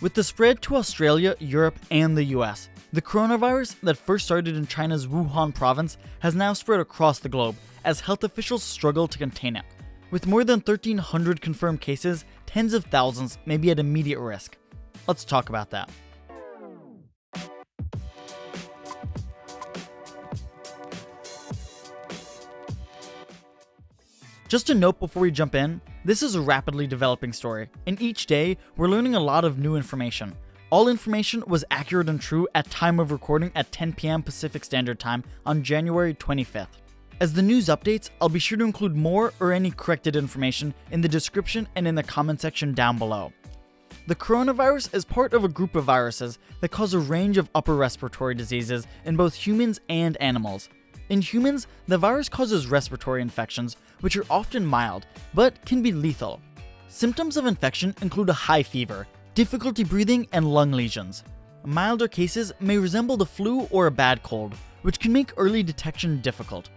With the spread to Australia, Europe, and the US, the coronavirus that first started in China's Wuhan province has now spread across the globe as health officials struggle to contain it. With more than 1,300 confirmed cases, tens of thousands may be at immediate risk. Let's talk about that. Just a note before we jump in, this is a rapidly developing story, and each day we're learning a lot of new information. All information was accurate and true at time of recording at 10 p.m. Pacific Standard Time on January 25th. As the news updates, I'll be sure to include more or any corrected information in the description and in the comment section down below. The coronavirus is part of a group of viruses that cause a range of upper respiratory diseases in both humans and animals. In humans, the virus causes respiratory infections, which are often mild, but can be lethal. Symptoms of infection include a high fever, difficulty breathing, and lung lesions. Milder cases may resemble the flu or a bad cold, which can make early detection difficult.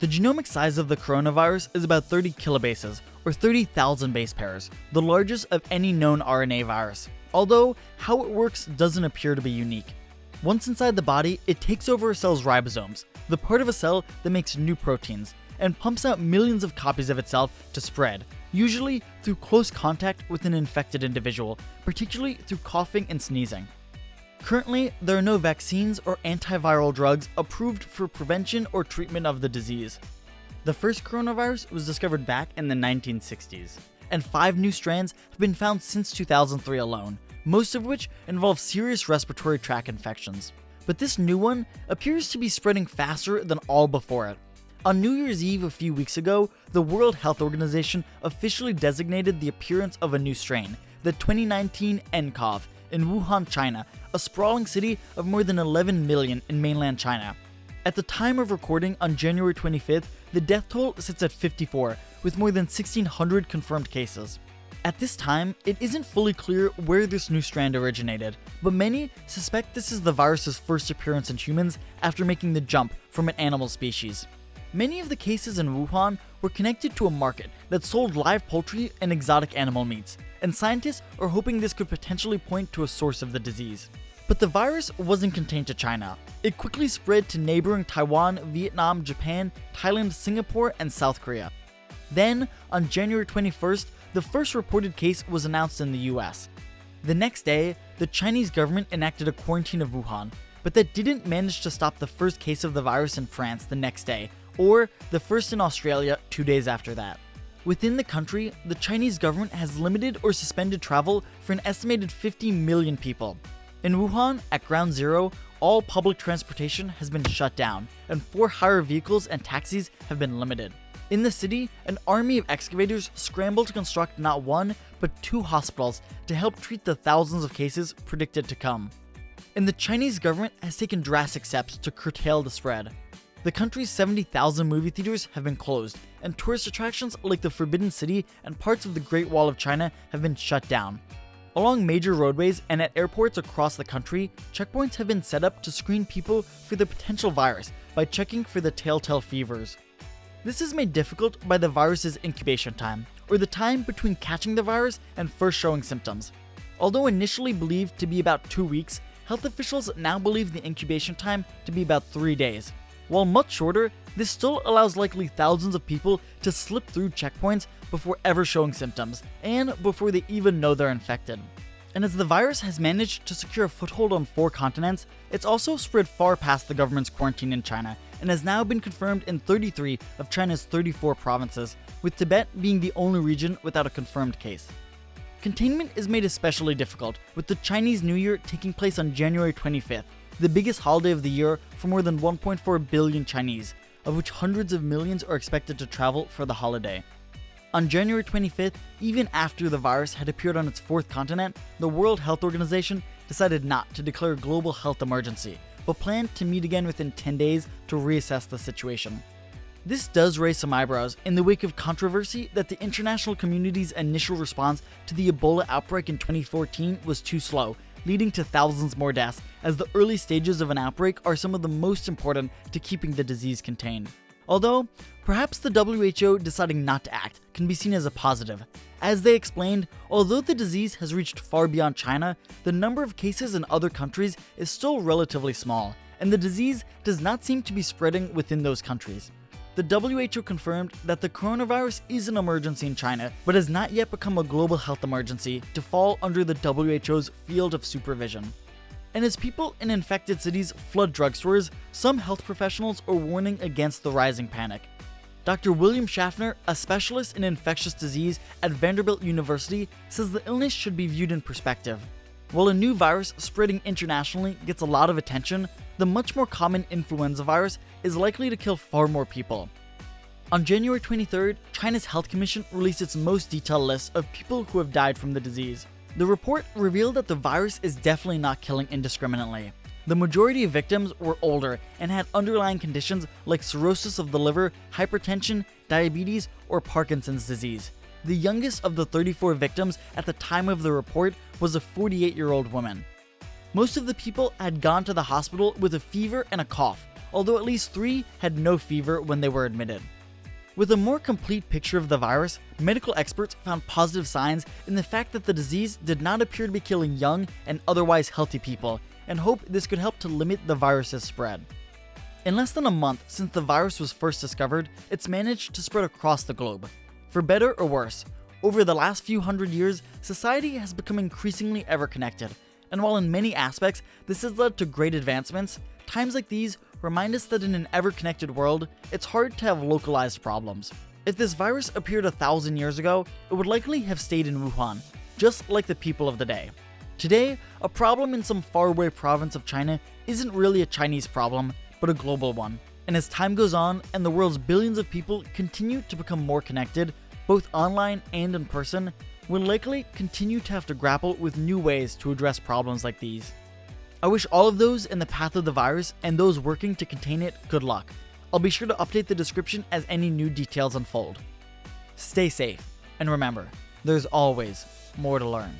The genomic size of the coronavirus is about 30 kilobases, or 30,000 base pairs, the largest of any known RNA virus, although how it works doesn't appear to be unique. Once inside the body, it takes over a cell's ribosomes, the part of a cell that makes new proteins, and pumps out millions of copies of itself to spread, usually through close contact with an infected individual, particularly through coughing and sneezing. Currently, there are no vaccines or antiviral drugs approved for prevention or treatment of the disease. The first coronavirus was discovered back in the 1960s, and five new strands have been found since 2003 alone, most of which involve serious respiratory tract infections. But this new one appears to be spreading faster than all before it. On New Year's Eve a few weeks ago, the World Health Organization officially designated the appearance of a new strain, the 2019 nCoV, in Wuhan, China, a sprawling city of more than 11 million in mainland China. At the time of recording on January 25th, the death toll sits at 54, with more than 1,600 confirmed cases. At this time, it isn't fully clear where this new strand originated, but many suspect this is the virus's first appearance in humans after making the jump from an animal species. Many of the cases in Wuhan were connected to a market that sold live poultry and exotic animal meats, and scientists are hoping this could potentially point to a source of the disease. But the virus wasn't contained to China. It quickly spread to neighboring Taiwan, Vietnam, Japan, Thailand, Singapore, and South Korea. Then, on January 21st, the first reported case was announced in the US. The next day, the Chinese government enacted a quarantine of Wuhan, but that didn't manage to stop the first case of the virus in France the next day, or the first in Australia two days after that. Within the country, the Chinese government has limited or suspended travel for an estimated 50 million people. In Wuhan, at ground zero, all public transportation has been shut down, and for hire vehicles and taxis have been limited. In the city, an army of excavators scramble to construct not one, but two hospitals to help treat the thousands of cases predicted to come. And the Chinese government has taken drastic steps to curtail the spread. The country's 70,000 movie theaters have been closed, and tourist attractions like the Forbidden City and parts of the Great Wall of China have been shut down. Along major roadways and at airports across the country, checkpoints have been set up to screen people for the potential virus by checking for the telltale fevers. This is made difficult by the virus's incubation time, or the time between catching the virus and first showing symptoms. Although initially believed to be about two weeks, health officials now believe the incubation time to be about three days. While much shorter, this still allows likely thousands of people to slip through checkpoints before ever showing symptoms, and before they even know they're infected. And as the virus has managed to secure a foothold on four continents, it's also spread far past the government's quarantine in China and has now been confirmed in 33 of China's 34 provinces, with Tibet being the only region without a confirmed case. Containment is made especially difficult, with the Chinese New Year taking place on January 25th, the biggest holiday of the year for more than 1.4 billion Chinese, of which hundreds of millions are expected to travel for the holiday. On January 25th, even after the virus had appeared on its fourth continent, the World Health Organization decided not to declare a global health emergency, but planned to meet again within 10 days to reassess the situation. This does raise some eyebrows in the wake of controversy that the international community's initial response to the Ebola outbreak in 2014 was too slow, leading to thousands more deaths, as the early stages of an outbreak are some of the most important to keeping the disease contained. Although, perhaps the WHO deciding not to act can be seen as a positive. As they explained, although the disease has reached far beyond China, the number of cases in other countries is still relatively small, and the disease does not seem to be spreading within those countries. The WHO confirmed that the coronavirus is an emergency in China, but has not yet become a global health emergency to fall under the WHO's field of supervision. And as people in infected cities flood drugstores, some health professionals are warning against the rising panic. Dr. William Schaffner, a specialist in infectious disease at Vanderbilt University, says the illness should be viewed in perspective. While a new virus spreading internationally gets a lot of attention, the much more common influenza virus is likely to kill far more people. On January 23rd, China's Health Commission released its most detailed list of people who have died from the disease. The report revealed that the virus is definitely not killing indiscriminately. The majority of victims were older and had underlying conditions like cirrhosis of the liver, hypertension, diabetes, or Parkinson's disease. The youngest of the 34 victims at the time of the report was a 48 year old woman. Most of the people had gone to the hospital with a fever and a cough, although at least three had no fever when they were admitted. With a more complete picture of the virus, medical experts found positive signs in the fact that the disease did not appear to be killing young and otherwise healthy people, and hope this could help to limit the virus's spread. In less than a month since the virus was first discovered, it's managed to spread across the globe. For better or worse, over the last few hundred years, society has become increasingly ever connected, and while in many aspects this has led to great advancements, times like these remind us that in an ever connected world, it's hard to have localized problems. If this virus appeared a thousand years ago, it would likely have stayed in Wuhan, just like the people of the day. Today, a problem in some faraway province of China isn't really a Chinese problem, but a global one. And as time goes on and the world's billions of people continue to become more connected, both online and in person, we'll likely continue to have to grapple with new ways to address problems like these. I wish all of those in the path of the virus and those working to contain it good luck. I'll be sure to update the description as any new details unfold. Stay safe, and remember, there's always more to learn.